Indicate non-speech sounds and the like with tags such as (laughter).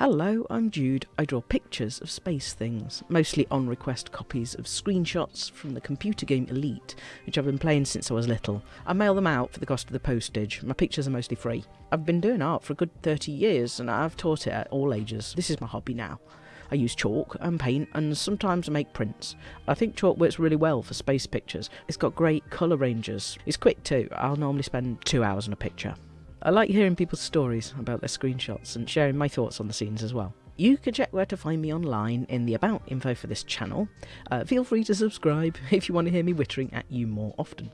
Hello, I'm Jude. I draw pictures of space things, mostly on request copies of screenshots from the computer game Elite, which I've been playing since I was little. I mail them out for the cost of the postage. My pictures are mostly free. I've been doing art for a good 30 years and I've taught it at all ages. This is my hobby now. I use chalk and paint and sometimes I make prints. I think chalk works really well for space pictures. It's got great colour ranges. It's quick too. I'll normally spend two hours on a picture. I like hearing people's stories about their screenshots and sharing my thoughts on the scenes as well. You can check where to find me online in the about info for this channel. Uh, feel free to subscribe (laughs) if you want to hear me wittering at you more often.